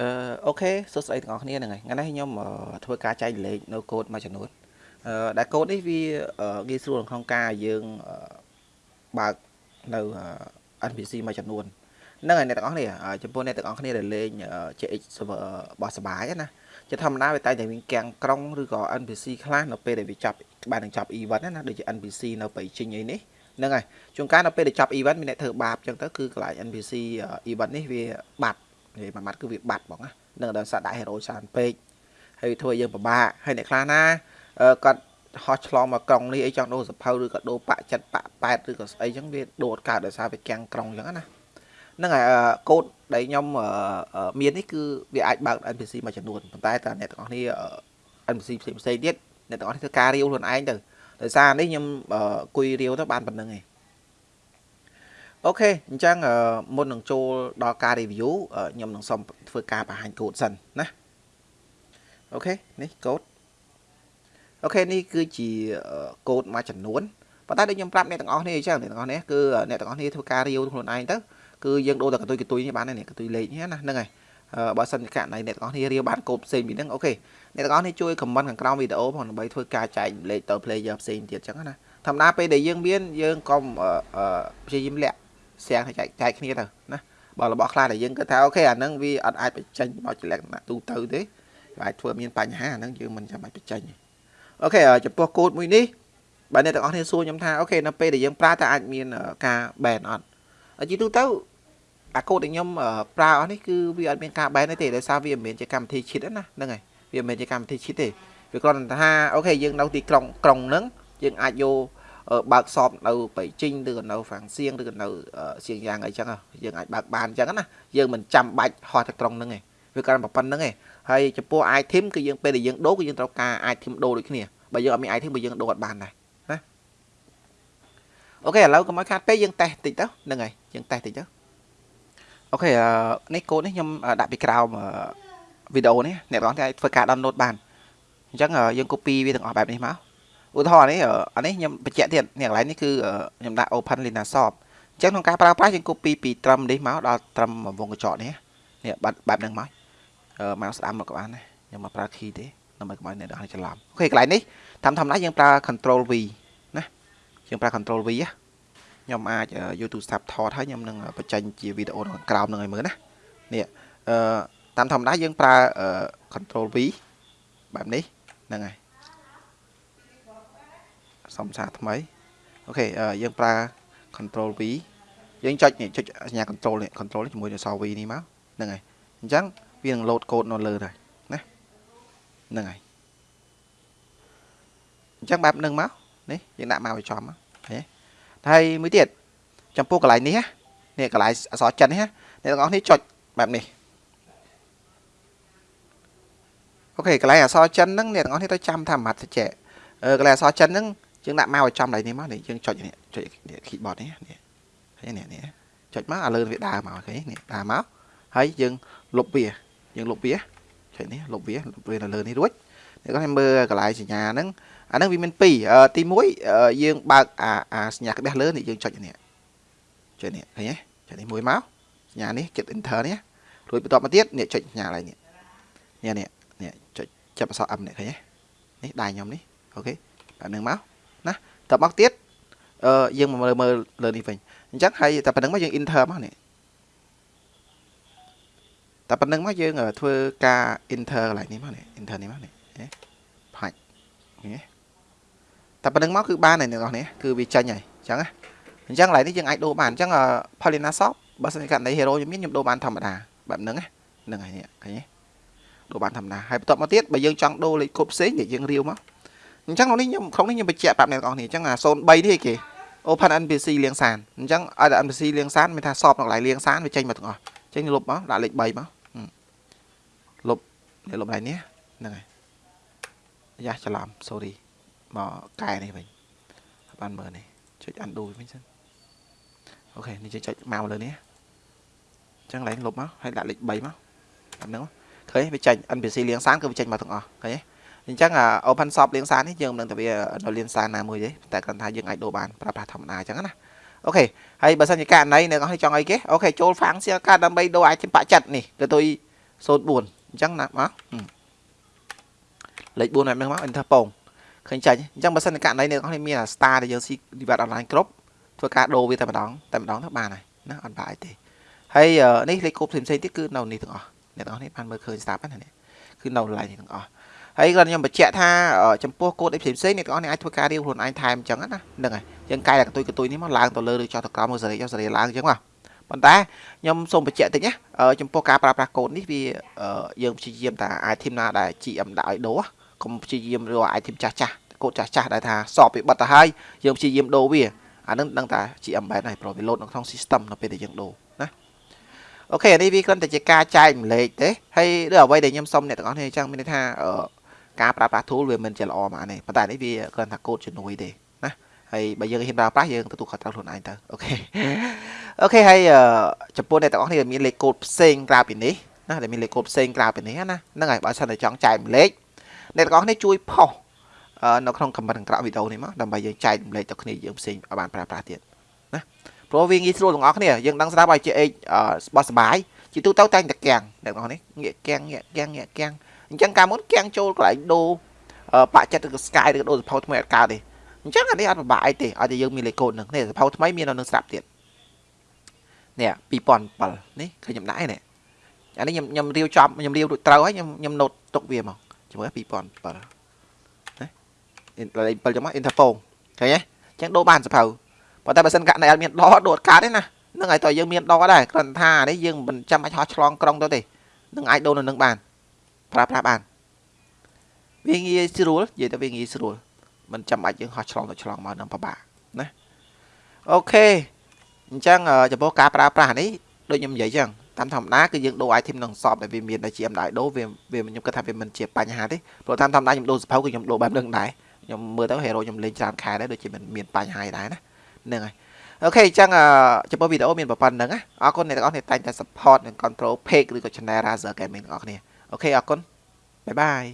អឺអូខេសួស្តីទាំងអស់គ្នាហ្នឹងហើយថ្ងៃនេះខ្ញុំធ្វើការចែករំលែកនៅកូដមួយចំនួនអឺដែលកូដនេះវាងាយស្រួលក្នុងការយើងបើកនៅ NPC មួយចំនួនហ្នឹងហើយអ្នកទាំងអស់គ្នាចំពោះអ្នកទាំងអស់គ្នាដែលលេង CX server របស់សបាយណាជាធម្មតាវាតែតែមានកាំងក្រុងឬក៏ NPC ខ្លះនៅពេលដែលវាចាប់បាននឹងចាប់ event ណាដូចជា NPC នៅបៃជិញអីនេះហ្នឹងហើយជួនកាលនៅពេលដែលចាប់ event មានអ្នកធ្វើបាបអញ្ចឹងទៅគឺកន្លែង NPC event នេះវាបាត់ និយាយមួយម៉ាត់គឺវាបាត់បងណានឹងដល់សាដាក់ hero ច្រើនពេកហើយធ្វើយើងពិបាកហើយអ្នកខ្លះណាគាត់ហោះឆ្លងមកក្រុងនេះអីចង់ដូរសភៅឬក៏ដូរបាក់ចិត្តបាក់ប៉ែតឬក៏ស្អីចឹងវាដូរកើតដោយសារវាកាំងក្រុងចឹងណាហ្នឹងហើយកូដដែលខ្ញុំមាននេះគឺវាអាចបើក NPC មួយចំនួនប៉ុន្តែតើអ្នកទាំងអស់គ្នា NPC ផ្សេងផ្សេងទៀតអ្នកទាំងអស់គ្នាធ្វើការរាវខ្លួនឯងទៅដោយសារនេះខ្ញុំគួយរាវទៅបានប៉ុណ្្នឹងឯង okay អញ្ចឹងមុននឹងចូលដល់ការ review ខ្ញុំនឹងសូមធ្វើការបង្ហាញកូដសិនណា okay នេះកូដ okay នេះគឺជាកូដមួយចំនួនប៉ុន្តែដូចខ្ញុំប្រាប់អ្នកទាំងអស់គ្នាអញ្ចឹងអ្នកទាំងអស់គ្នាគឺអ្នកទាំងអស់គ្នាធ្វើការ review ខ្លួនឯងទៅគឺយើងដូរតែកតុយកតុយនេះបាននេះកតុយលេខនេះណាហ្នឹងហើយបើសិនជាករណីអ្នកទាំងអស់គ្នារៀបបានកូដផ្សេងពីហ្នឹង okay អ្នកទាំងអស់គ្នាជួយ comment ខាងក្រោមវីដេអូផងដើម្បីធ្វើការចែករំលែកទៅ player ផ្សេងទៀតអញ្ចឹងណាធម្មតាពេលដែលយើងមានយើងកុំព្យាយាមលាក់ សៀងចែកចែកគ្នាទៅណាបើរបស់ខ្លះដែលយើងគិតថា okay អាហ្នឹងវាអត់អាចបញ្ចេញមកជាលក្ខណៈទូទៅទេអាចធ្វើមានបញ្ហាអាហ្នឹងយើងមិនចាំបាច់បញ្ចេញ okay ចំពោះកូដមួយនេះបើអ្នកទាំងអស់គ្នាសួរខ្ញុំថា okay នៅពេលដែលយើងប្រើតើអាចមានការ ban អត់ជាទូទៅអាកូដដែលខ្ញុំប្រើអស់នេះគឺវាអត់មានការ ban ទេដោយសារវាមិនមែនជាកម្មវិធី cheat ណាហ្នឹងហើយវាមិនមែនជាកម្មវិធី cheat ទេវាគ្រាន់តែថាអូខេយើងនៅទីក្រុងក្រុងហ្នឹងយើងអាចយក បើកសອບនៅបៃជីងឬក៏នៅហ្វាំងសៀងឬក៏នៅសៀងយ៉ាងអីចឹងយើងអាចបើកបានចឹងណាយើងមិនចាំបាច់ហោះទៅត្រង់ហ្នឹងឯងវាគ្រាន់តែប៉ុណ្្នឹងឯងហើយចំពោះ item គឺយើងពេលដែលយើងដូរគឺយើងត្រូវការ item ដូរដូចគ្នាបើយើងអត់មាន item បើយើងដូរអត់បានដែរណាអូខេឥឡូវកុំឲ្យខាតពេកយើងតេស្តតិចទៅហ្នឹងហើយយើងតេស្តតិចទៅអូខេនេះកូដនេះខ្ញុំដាក់ពីក្រោមវីដេអូនេះអ្នកទាំងអស់គ្នាធ្វើការ download បានអញ្ចឹងយើង copy វាទាំងអស់បែបនេះមក ឧទាហរណ៍នេះអានេះខ្ញុំបញ្ជាក់ទៀតនេះកន្លែងនេះគឺខ្ញុំដាក់ open lina shop អញ្ចឹងក្នុងការប្រើប្រាស់យើង copy ពីត្រឹមនេះមកដល់ត្រឹមវងកញ្ចក់នេះនេះបែបបែបហ្នឹងមកមកស្ដាំមកក៏បានដែរខ្ញុំមកប្រើ key ទេដើម្បីកុំឲ្យអ្នកនរច្រឡំអូខេកន្លែងនេះតាមធម្មតាយើងប្រើ control V ណាយើងប្រើ control V ខ្ញុំអាច YouTube tab ថតហើយខ្ញុំនឹងបញ្ចេញជាវីដេអូនៅក្រោមនឹងឲ្យមើលណានេះអឺតាមធម្មតាយើងប្រើ control V បែបនេះហ្នឹងហើយ សំសារថ្មីអូខេយើងប្រើ control V យើងចុចនេះចុចសញ្ញា control នេះ control ជាមួយនឹងស V នេះមកហ្នឹងហើយអញ្ចឹងវានឹង load code នៅលើដែរណាហ្នឹងហើយអញ្ចឹងបែបហ្នឹងមកនេះយើងដាក់មកឲ្យចំមកហើយមួយទៀតចំពោះកន្លែងនេះនេះកន្លែងអក្សរចិននេះអ្នកទាំងអស់នេះចុចបែបនេះអូខេកន្លែងអក្សរចិនហ្នឹងអ្នកទាំងអស់នេះត្រូវចាំថាម៉ាត់តិចអឺកន្លែងអក្សរចិនហ្នឹង យើងដាក់មកឲ្យចំដៃនេះមកនេះយើងចុចនេះចុច keyboard នេះនេះហើយនេះនេះចុចមកឲ្យលើវាដើរមកឃើញនេះដើរមកហើយយើងលុបវាយើងលុបវាចុចនេះលុបវាលុបវានៅលើនេះរួចអ្នកគាត់មើលកន្លែងសញ្ញាហ្នឹងអាហ្នឹងវាមាន2ទី1យើងបើកអាអាសញ្ញាក្បេះលើនេះយើងចុចនេះចុចនេះឃើញទេចុចនេះមួយមកសញ្ញានេះចិត្ត enter នេះរួចបន្ទាប់មកទៀតនេះចុចសញ្ញាឡើយនេះនេះនេះនេះចុចចាប់អក្សរ M នេះឃើញទេនេះដៃខ្ញុំនេះអូខេបែបហ្នឹងមកណា តបមកទៀតអឺយើងមកមើលមើលលើនេះវិញអញ្ចឹងហើយតែប៉ុណ្្នឹងមកយើង enter មកនេះតែប៉ុណ្្នឹងមកយើងធ្វើការ enter កន្លែងនេះមកនេះ enter នេះមកនេះផាច់នេះតែប៉ុណ្្នឹងមកគឺបានហើយអ្នកនរនេះគឺវាចេញហើយអញ្ចឹងណាអញ្ចឹងកន្លែងនេះយើងអាចដូរបានអញ្ចឹង Paulina Shop បើសិនជាករណី hero ខ្ញុំមានខ្ញុំដូរបានធម្មតាបែបហ្នឹងណាហ្នឹងហើយនេះឃើញទេដូរបានធម្មតាហើយបន្ទាប់មកទៀតបើយើងចង់ដូរលេខកូដផ្សេងយើងរាវមក អញ្ចឹងក្នុងនេះខ្ញុំក្នុងនេះខ្ញុំបញ្ជាក់ប្រាប់អ្នកទាំងអស់គ្នាអញ្ចឹងអា03នេះគេ Open NPC លៀងសានអញ្ចឹងឲ្យតែ NPC លៀងសានមានថាសອບនៅកន្លែងលៀងសានវាចេញមកទាំងអស់ចេញលុបមកដាក់លេខ3មកលុបនេះលុបកន្លែងនេះហ្នឹងហើយយ៉ាច្រឡំ sorry មកកែនេះវិញបានមើលនេះចុច undo វិញសិនអូខេនេះចុចមកលើនេះអញ្ចឹងកន្លែងលុបមកហើយដាក់លេខ3មកអាហ្នឹងឃើញវាចេញ NPC លៀងសានគឺវាចេញមកទាំងអស់ឃើញទេ អញ្ចឹង open shop លៀងសាននេះយើងមិនដឹងថាវានៅលៀងសានណាមួយទេតែគ្រាន់ថាយើងអាចដូរបានប្រើប្រាស់ធម្មតាអញ្ចឹងណាអូខេហើយបើសិនជាករណីអ្នកនរចង់អីគេអូខេចូល function កាដើម្បីដូរអាចចំបាក់ចិត្តនេះគឺទុយ04អញ្ចឹងណាមកលេខ4ហ្នឹងមក enter ពងឃើញចាញ់អញ្ចឹងបើសិនករណីអ្នកនរគ្នាមាន star ដែលយើងស៊ី device online គ្រប់ធ្វើការដូរវាតែម្ដងតែម្ដងទៅបានហើយណាអត់បាក់អីទេហើយនេះលេខកូដផ្សេងៗទៀតគឺនៅនេះទាំងអស់អ្នកនរគ្នាបានមើលឃើញស្តាប់ហ្នឹងនេះគឺនៅឡាយនេះទាំងអស់ ហើយគាត់ខ្ញុំបញ្ជាក់ថាចំពោះកូដអីផ្សេងផ្សេងអ្នកទាំងអស់នេះអាចធ្វើការរៀបខ្លួនឯងថែមអញ្ចឹងណាហ្នឹងហើយយើងកែតែកតុយកតុយនេះមកឡើងទៅលើឬចុះទៅក្រោមមកសេរីចុះសេរីឡើងអញ្ចឹងមកប៉ុន្តែខ្ញុំសូមបញ្ជាក់តិចណាចំពោះការប្រើប្រាស់កូដនេះវាយើងព្យាយាមតែ item ណាដែល GM ដាក់ឲ្យដូរកុំព្យាយាមរក item ចាស់ចាស់កូដចាស់ចាស់ដែលថាសពពីបិទទៅហើយយើងព្យាយាមដូរវាអានឹងដឹងតែ GM បែបហ្នឹងព្រោះវា load នៅក្នុង system នៅពេលដែលយើងដូរណាអូខេនេះវាគ្រាន់តែជាការចែកម្លែកទេហើយឬអ្វីដែលខ្ញុំសុំអ្នកទាំងអស់គ្នាអញ្ចឹងមានន័យថា ការប្រើប្រាស់ tool វាមិនជាល្អមកនេះប៉ុន្តែនេះវាគ្រាន់តែកូដជំនួយទេណាហើយបើយើងហ៊ានប្រើប្រាស់យើងទទួលខុសត្រូវខ្លួនឯងទៅអូខេអូខេហើយចំពោះអ្នកទាំងអស់គ្នាមានលេខកូដផ្សេងក្រៅពីនេះណាដែលមានលេខកូដផ្សេងក្រៅពីនេះណាហ្នឹងហើយបើសិនតែចង់ចែកម្លែកអ្នកទាំងអស់គ្នាជួយផុសនៅក្នុង comment ក្រោមវីដេអូនេះមកដើម្បីយើងចែកម្លែកទៅគ្នាយើងផ្សេងឲ្យបានប្រើប្រាស់ទៀតណាព្រោះវាងាយស្រួលទាំងអស់គ្នាយើងដឹងស្រាប់ឲ្យជាអេបោះសបាយជាទូទៅតែងតែកាំងអ្នកទាំងអស់នេះងាកកាំងងាកកាំងងាកកាំង អញ្ចឹងកាលមុនកាំងចូលកន្លែងដូរបាក់ចិត្តឬក៏ Sky ឬក៏ដូរសភៅថ្មីអត់កើតទេអញ្ចឹងអានេះអត់ពិបាកអីទេឲ្យតែយើងមានលេខកូដហ្នឹងនេះសភៅថ្មីមាននៅនឹងស្រាប់ទៀតនេះ2007នេះឃើញខ្ញុំដាក់ឯនេះអានេះខ្ញុំខ្ញុំរាវចំខ្ញុំរាវរួចត្រូវហើយខ្ញុំខ្ញុំណូតទុកវាមកជាមួយ2007លេខ7ចឹងមក Interphone ឃើញទេអញ្ចឹងដូរបានសភៅប៉ុន្តែបើសិនករណីអត់មានដដូរកើតទេណានឹងឲ្យតើយើងមានដដែរគ្រាន់ថានេះយើងមិនចាំបាច់ហោះឆ្លងក្រុងទៅទេនឹងអាចដូរនៅនឹងបាន ប្រើប្រាស់បានវាងាយស្រួលនិយាយទៅវាងាយស្រួលមិនចាំបាច់យើងហោះឆ្លងទៅឆ្លងមកនឹងពិបាកណាអូខេអញ្ចឹងចំពោះការប្រើប្រាស់នេះដូចខ្ញុំនិយាយចឹងតាមធម្មតាគឺយើងដូរ item នឹងសពដែលវាមានដែលជា MDI ដូរវាវាខ្ញុំគិតថាវាមិនជាបញ្ហាទេព្រោះតាមធម្មតាខ្ញុំដូរសភៅគឺខ្ញុំដូរបែបនឹងដែរខ្ញុំមើលទៅ hero ខ្ញុំលេងច្រើនខែដែរដូចជាមិនមានបញ្ហាអីដែរណាហ្នឹងហើយ okay អញ្ចឹងចំពោះវីដេអូមានប៉ុណ្្នឹងណាអរគុណអ្នកទាំងអស់គ្នាតែងតែ support និង control page ឬក៏ channel Razer Gaming ទាំងអស់គ្នា okay អរគុណ bye bye